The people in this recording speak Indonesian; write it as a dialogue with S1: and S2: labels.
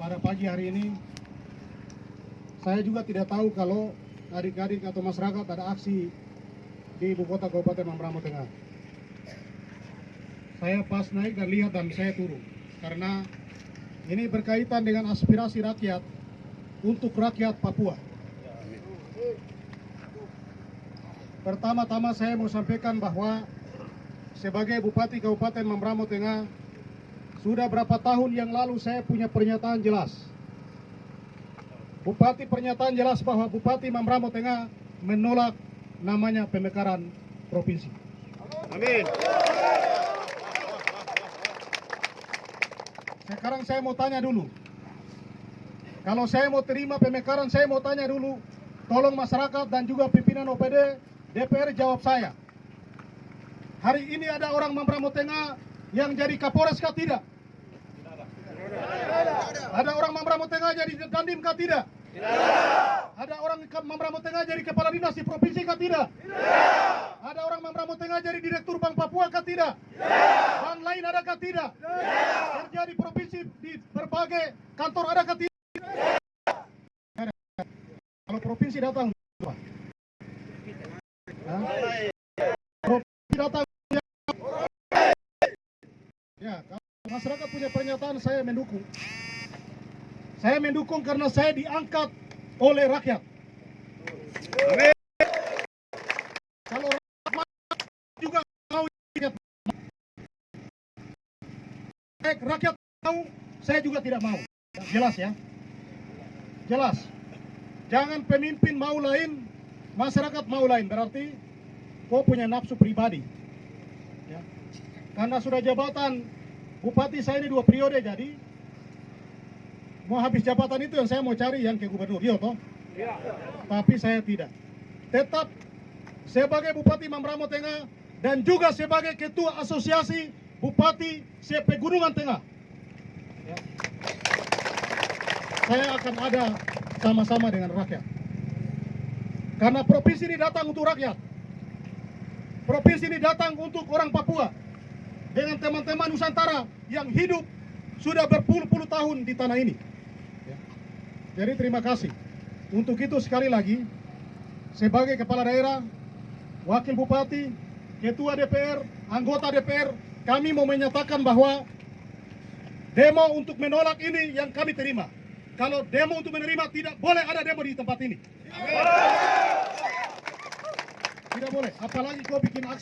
S1: pada pagi hari ini saya juga tidak tahu kalau adik-adik atau masyarakat ada aksi di ibu kota Kabupaten Mambramo Tengah. Saya pas naik dan lihat dan saya turun karena ini berkaitan dengan aspirasi rakyat untuk rakyat Papua. Pertama-tama saya mau sampaikan bahwa sebagai Bupati Kabupaten Mambramo Tengah sudah berapa tahun yang lalu saya punya pernyataan jelas. Bupati pernyataan jelas bahwa Bupati Mambramo Tengah menolak namanya pemekaran provinsi.
S2: Amin.
S1: Sekarang saya mau tanya dulu. Kalau saya mau terima pemekaran, saya mau tanya dulu. Tolong masyarakat dan juga pimpinan OPD, DPR jawab saya. Hari ini ada orang Mambramo Tengah yang jadi Kapolres kah tidak? Ada orang Mambramo Tengah jadi Dandim kah tidak? Ada orang Mambramo Tengah jadi kepala dinas di provinsi kah tidak? Ada orang Mambramo Tengah jadi direktur Bank Papua kah tidak? Bank lain ada kah tidak? Kerja di provinsi di berbagai kantor ada kah tidak? Kalau provinsi datang Pak. Provinsi datang Ya, kalau masyarakat punya pernyataan saya mendukung. Saya mendukung karena saya diangkat oleh rakyat. Kalau rakyat juga mau. Eh, rakyat mau, saya juga tidak mau. Jelas ya? Jelas. Jangan pemimpin mau lain, masyarakat mau lain. Berarti kau punya nafsu pribadi. Ya. Karena sudah jabatan bupati saya ini dua periode jadi mau habis jabatan itu yang saya mau cari yang ke gubernur, iya toh? Tapi saya tidak. Tetap sebagai Bupati Mambramo Tengah dan juga sebagai Ketua Asosiasi Bupati CP Gunungan Tengah. Ya. Saya akan ada sama-sama dengan rakyat. Karena provinsi ini datang untuk rakyat. Provinsi ini datang untuk orang Papua. Dengan teman-teman Nusantara yang hidup sudah berpuluh-puluh tahun di tanah ini. Jadi terima kasih. Untuk itu sekali lagi, sebagai kepala daerah, wakil bupati, ketua DPR, anggota DPR, kami mau menyatakan bahwa demo untuk menolak ini yang kami terima. Kalau demo untuk menerima tidak boleh ada demo di tempat ini. Tidak boleh, apalagi kau bikin aksi